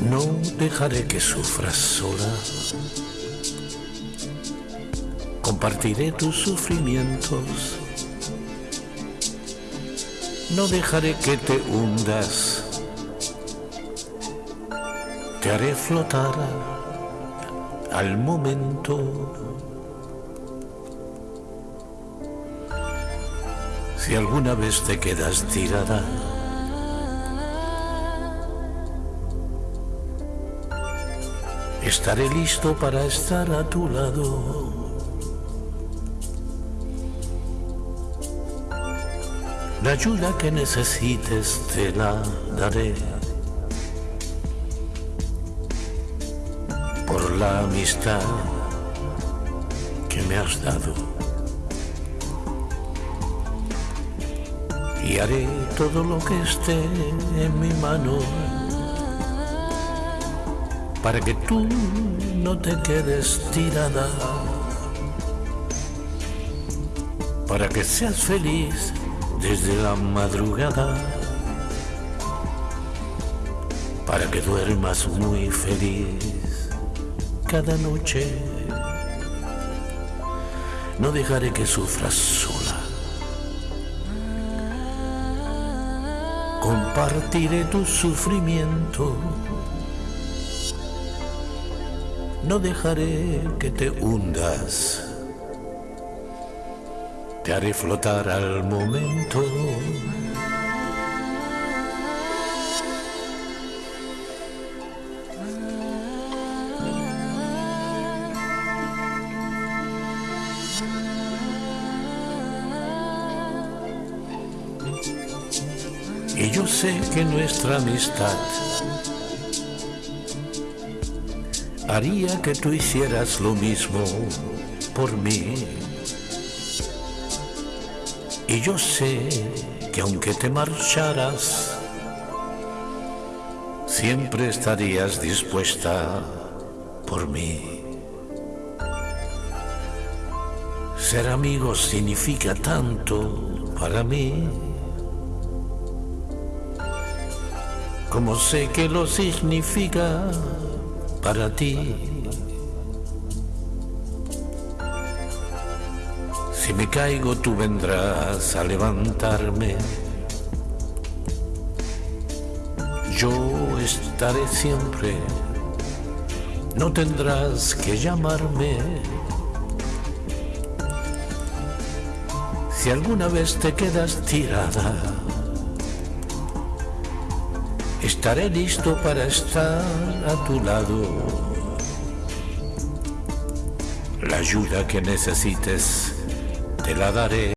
No dejaré que sufras sola. Compartiré tus sufrimientos. No dejaré que te hundas. Te haré flotar al momento. Si alguna vez te quedas tirada, estaré listo para estar a tu lado. La ayuda que necesites te la daré. Por la amistad que me has dado. Y haré todo lo que esté en mi mano para que tú no te quedes tirada, para que seas feliz desde la madrugada, para que duermas muy feliz cada noche. No dejaré que sufras sola. Compartiré tu sufrimiento no dejaré que te hundas. Te haré flotar al momento. Y yo sé que nuestra amistad haría que tú hicieras lo mismo por mí. Y yo sé que aunque te marcharas, siempre estarías dispuesta por mí. Ser amigo significa tanto para mí, como sé que lo significa para ti. Si me caigo tú vendrás a levantarme. Yo estaré siempre, no tendrás que llamarme. Si alguna vez te quedas tirada, estaré listo para estar a tu lado. La ayuda que necesites te la daré.